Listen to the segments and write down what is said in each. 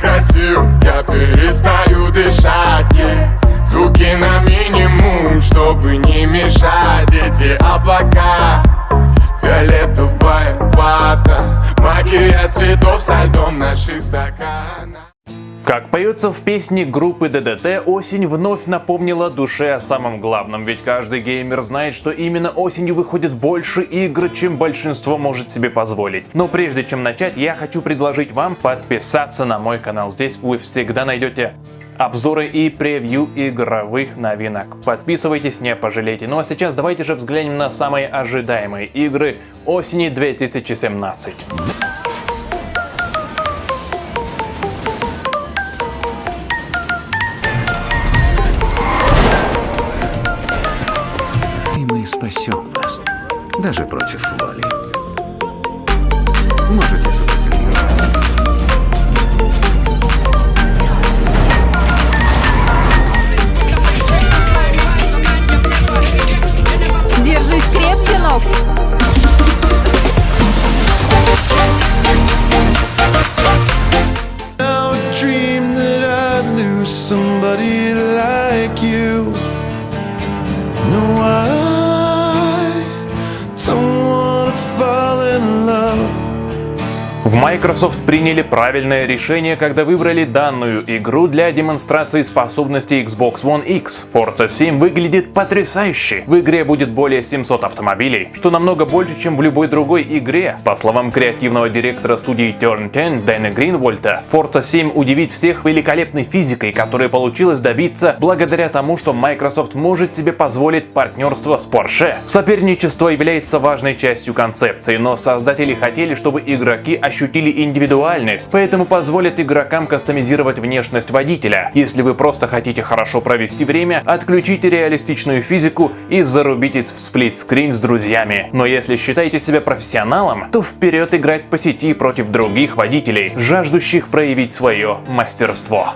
красив Я перестаю дышать. Звуки на минимум, чтобы не мешать Эти облака Фиолетовая вата Магия цветов со льдом наших стаканах как поется в песне группы ДДТ, осень вновь напомнила душе о самом главном, ведь каждый геймер знает, что именно осенью выходит больше игр, чем большинство может себе позволить. Но прежде чем начать, я хочу предложить вам подписаться на мой канал. Здесь вы всегда найдете обзоры и превью игровых новинок. Подписывайтесь, не пожалейте. Ну а сейчас давайте же взглянем на самые ожидаемые игры осени 2017. Спасем вас, даже против воли. Можете сопротивляться. Держись крепче, Нокс! В Microsoft приняли правильное решение, когда выбрали данную игру для демонстрации способностей Xbox One X. Forza 7 выглядит потрясающе. В игре будет более 700 автомобилей, что намного больше, чем в любой другой игре. По словам креативного директора студии Turn 10 Дэна Гринвольта, Forza 7 удивит всех великолепной физикой, которая получилось добиться благодаря тому, что Microsoft может себе позволить партнерство с Porsche. Соперничество является важной частью концепции, но создатели хотели, чтобы игроки ощущали ощутили индивидуальность, поэтому позволит игрокам кастомизировать внешность водителя. Если вы просто хотите хорошо провести время, отключите реалистичную физику и зарубитесь в сплитскрин с друзьями. Но если считаете себя профессионалом, то вперед играть по сети против других водителей, жаждущих проявить свое мастерство.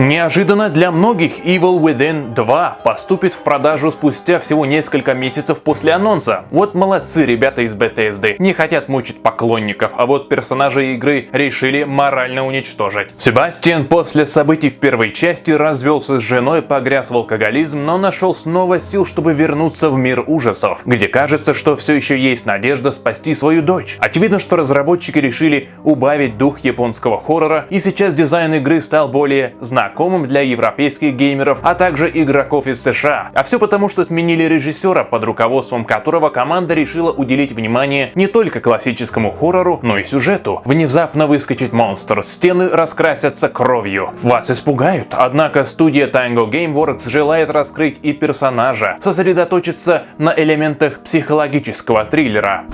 Неожиданно для многих Evil Within 2 поступит в продажу спустя всего несколько месяцев после анонса. Вот молодцы ребята из Bethesda, не хотят мучить поклонников, а вот персонажи игры решили морально уничтожить. Себастьян после событий в первой части развелся с женой, погряз в алкоголизм, но нашел снова сил, чтобы вернуться в мир ужасов, где кажется, что все еще есть надежда спасти свою дочь. Очевидно, что разработчики решили убавить дух японского хоррора, и сейчас дизайн игры стал более знакомым знакомым для европейских геймеров, а также игроков из США. А все потому, что сменили режиссера, под руководством которого команда решила уделить внимание не только классическому хоррору, но и сюжету. Внезапно выскочит монстр, стены раскрасятся кровью. Вас испугают. Однако студия Tango Gameworks желает раскрыть и персонажа, сосредоточиться на элементах психологического триллера.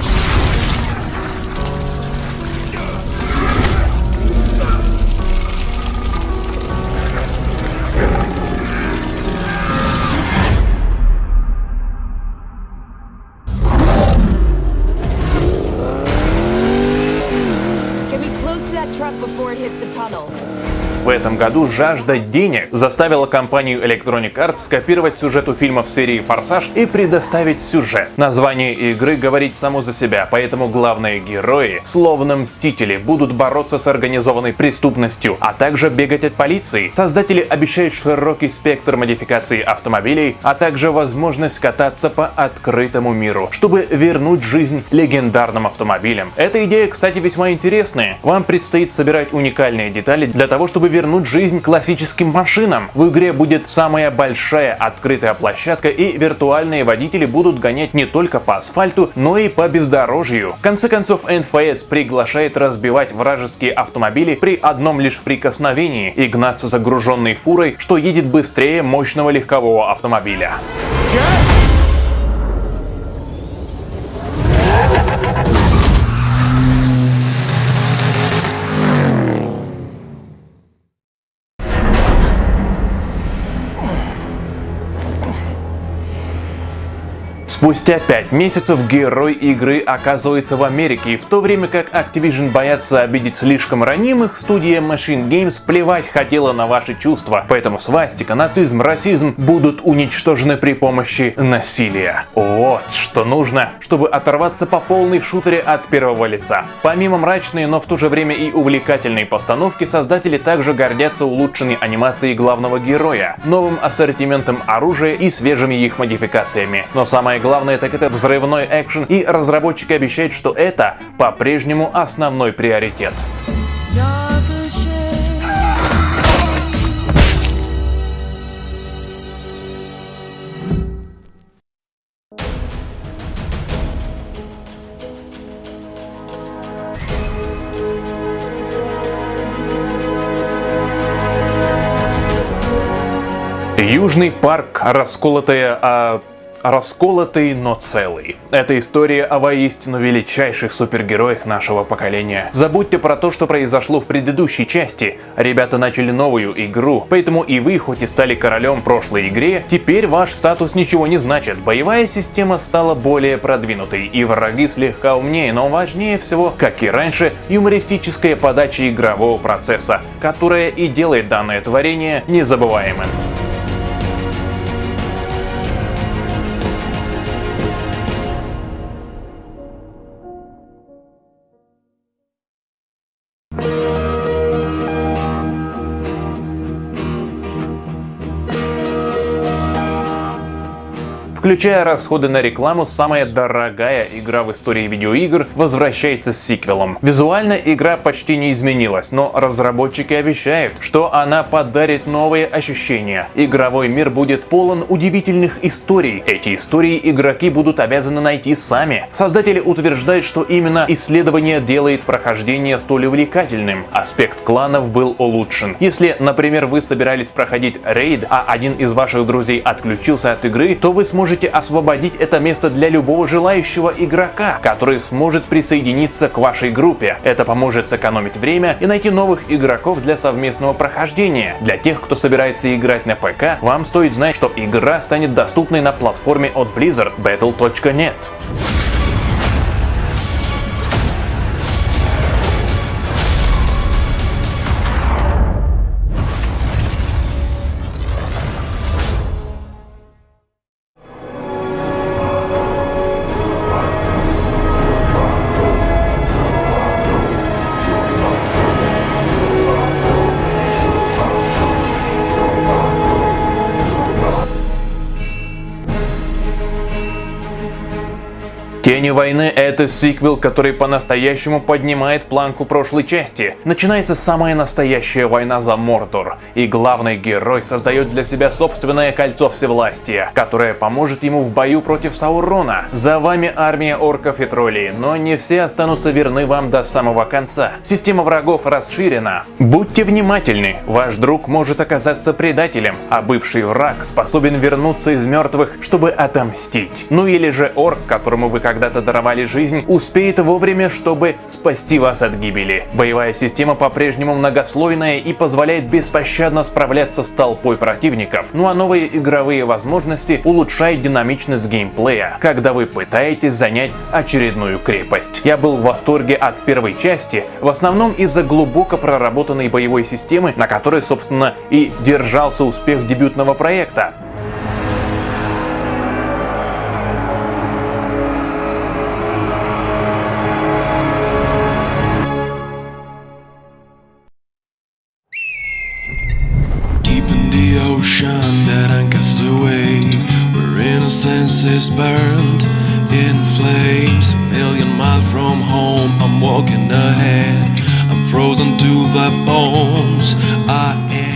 Году жажда денег заставила компанию Electronic Arts скопировать сюжет у фильмов серии «Форсаж» и предоставить сюжет. Название игры говорит само за себя, поэтому главные герои, словно мстители, будут бороться с организованной преступностью, а также бегать от полиции. Создатели обещают широкий спектр модификаций автомобилей, а также возможность кататься по открытому миру, чтобы вернуть жизнь легендарным автомобилям. Эта идея, кстати, весьма интересная. Вам предстоит собирать уникальные детали для того, чтобы вернуть жизнь классическим машинам. В игре будет самая большая открытая площадка и виртуальные водители будут гонять не только по асфальту, но и по бездорожью. В конце концов, NFS приглашает разбивать вражеские автомобили при одном лишь прикосновении и гнаться загруженной фурой, что едет быстрее мощного легкового автомобиля. Yes! Спустя 5 месяцев герой игры оказывается в Америке, и в то время как Activision боятся обидеть слишком ранимых, студия Machine Games плевать хотела на ваши чувства. Поэтому свастика, нацизм, расизм будут уничтожены при помощи насилия. Вот что нужно, чтобы оторваться по полной в шутере от первого лица. Помимо мрачной, но в то же время и увлекательной постановки, создатели также гордятся улучшенной анимацией главного героя, новым ассортиментом оружия и свежими их модификациями. Но самое так это взрывной экшен и разработчики обещают, что это по-прежнему основной приоритет. Южный парк, расколотая а расколотый, но целый. Это история о воистину величайших супергероях нашего поколения. Забудьте про то, что произошло в предыдущей части. Ребята начали новую игру, поэтому и вы, хоть и стали королем прошлой игре, теперь ваш статус ничего не значит. Боевая система стала более продвинутой, и враги слегка умнее, но важнее всего, как и раньше, юмористическая подача игрового процесса, которая и делает данное творение незабываемым. Включая расходы на рекламу, самая дорогая игра в истории видеоигр возвращается с сиквелом. Визуально игра почти не изменилась, но разработчики обещают, что она подарит новые ощущения. Игровой мир будет полон удивительных историй. Эти истории игроки будут обязаны найти сами. Создатели утверждают, что именно исследование делает прохождение столь увлекательным. Аспект кланов был улучшен. Если, например, вы собирались проходить рейд, а один из ваших друзей отключился от игры, то вы сможете можете освободить это место для любого желающего игрока, который сможет присоединиться к вашей группе. Это поможет сэкономить время и найти новых игроков для совместного прохождения. Для тех, кто собирается играть на ПК, вам стоит знать, что игра станет доступной на платформе от Blizzard Battle.net. Тени войны — это сиквел, который по-настоящему поднимает планку прошлой части. Начинается самая настоящая война за Мордор, и главный герой создает для себя собственное кольцо всевластия, которое поможет ему в бою против Саурона. За вами армия орков и троллей, но не все останутся верны вам до самого конца. Система врагов расширена. Будьте внимательны, ваш друг может оказаться предателем, а бывший враг способен вернуться из мертвых, чтобы отомстить. Ну или же орк, которому вы как когда-то даровали жизнь, успеет вовремя, чтобы спасти вас от гибели. Боевая система по-прежнему многослойная и позволяет беспощадно справляться с толпой противников. Ну а новые игровые возможности улучшают динамичность геймплея, когда вы пытаетесь занять очередную крепость. Я был в восторге от первой части, в основном из-за глубоко проработанной боевой системы, на которой, собственно, и держался успех дебютного проекта.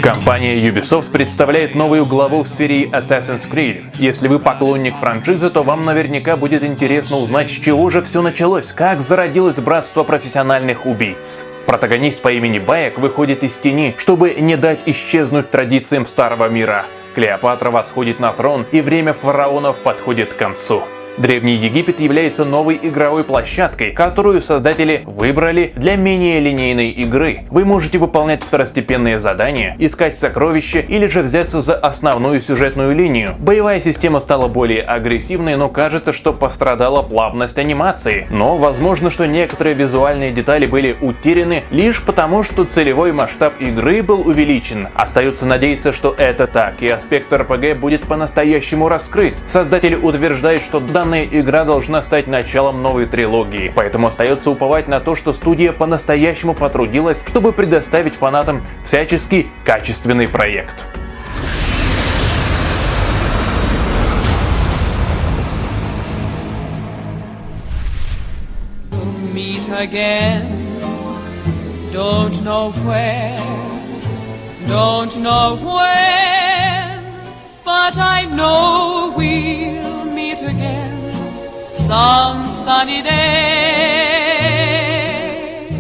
Компания Ubisoft представляет новую главу в серии Assassin's Creed. Если вы поклонник франшизы, то вам наверняка будет интересно узнать, с чего же все началось, как зародилось братство профессиональных убийц. Протагонист по имени Баек выходит из тени, чтобы не дать исчезнуть традициям старого мира. Клеопатра восходит на трон, и время фараонов подходит к концу. Древний Египет является новой игровой площадкой, которую создатели выбрали для менее линейной игры. Вы можете выполнять второстепенные задания, искать сокровища или же взяться за основную сюжетную линию. Боевая система стала более агрессивной, но кажется, что пострадала плавность анимации. Но возможно, что некоторые визуальные детали были утеряны лишь потому, что целевой масштаб игры был увеличен. Остается надеяться, что это так, и аспект RPG будет по-настоящему раскрыт. Создатели утверждают, что данная игра должна стать началом новой трилогии, поэтому остается уповать на то, что студия по-настоящему потрудилась, чтобы предоставить фанатам всячески качественный проект. meet again. Don't know where, don't know when, but I know we'll meet again some sunny day.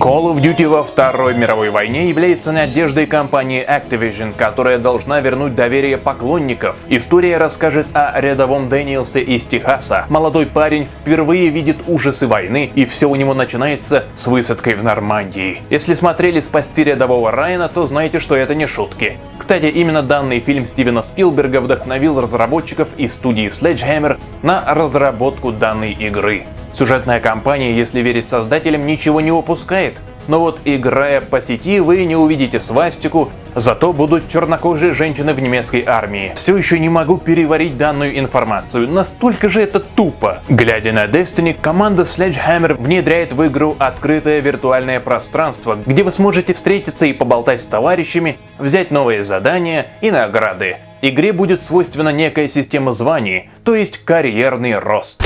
Call of Duty во Второй мировой войне является надеждой компании Activision, которая должна вернуть доверие поклонников. История расскажет о рядовом Дэниелсе из Техаса. Молодой парень впервые видит ужасы войны, и все у него начинается с высадкой в Нормандии. Если смотрели «Спасти рядового Райана», то знаете, что это не шутки. Кстати, именно данный фильм Стивена Спилберга вдохновил разработчиков из студии Sledgehammer на разработку данной игры. Сюжетная кампания, если верить создателям, ничего не упускает. Но вот играя по сети, вы не увидите свастику, зато будут чернокожие женщины в немецкой армии. Все еще не могу переварить данную информацию, настолько же это тупо. Глядя на Destiny, команда Sledgehammer внедряет в игру открытое виртуальное пространство, где вы сможете встретиться и поболтать с товарищами, взять новые задания и награды. Игре будет свойственна некая система званий, то есть карьерный рост.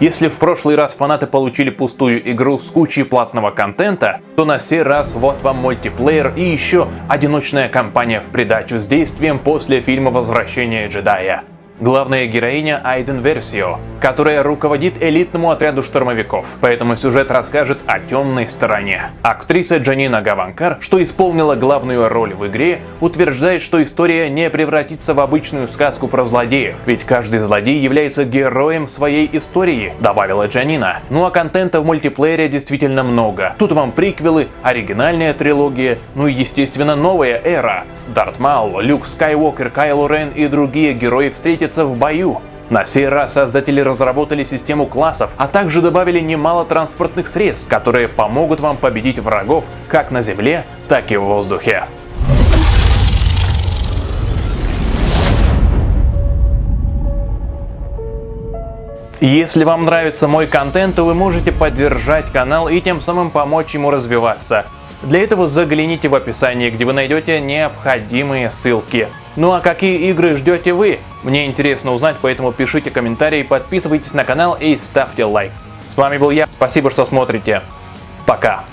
Если в прошлый раз фанаты получили пустую игру с кучей платного контента, то на сей раз вот вам мультиплеер и еще одиночная кампания в придачу с действием после фильма «Возвращение джедая» главная героиня Айден Версио, которая руководит элитному отряду штурмовиков, поэтому сюжет расскажет о темной стороне. Актриса Джанина Гаванкар, что исполнила главную роль в игре, утверждает, что история не превратится в обычную сказку про злодеев, ведь каждый злодей является героем своей истории, добавила Джанина. Ну а контента в мультиплеере действительно много. Тут вам приквелы, оригинальная трилогия, ну и естественно новая эра. Дарт Маул, Люк Скайуокер, Кайло Рен и другие герои встретят встретиться в бою. На сей раз создатели разработали систему классов, а также добавили немало транспортных средств, которые помогут вам победить врагов как на земле, так и в воздухе. Если вам нравится мой контент, то вы можете поддержать канал и тем самым помочь ему развиваться. Для этого загляните в описание, где вы найдете необходимые ссылки. Ну а какие игры ждете вы? Мне интересно узнать, поэтому пишите комментарии, подписывайтесь на канал и ставьте лайк. С вами был я, спасибо, что смотрите. Пока.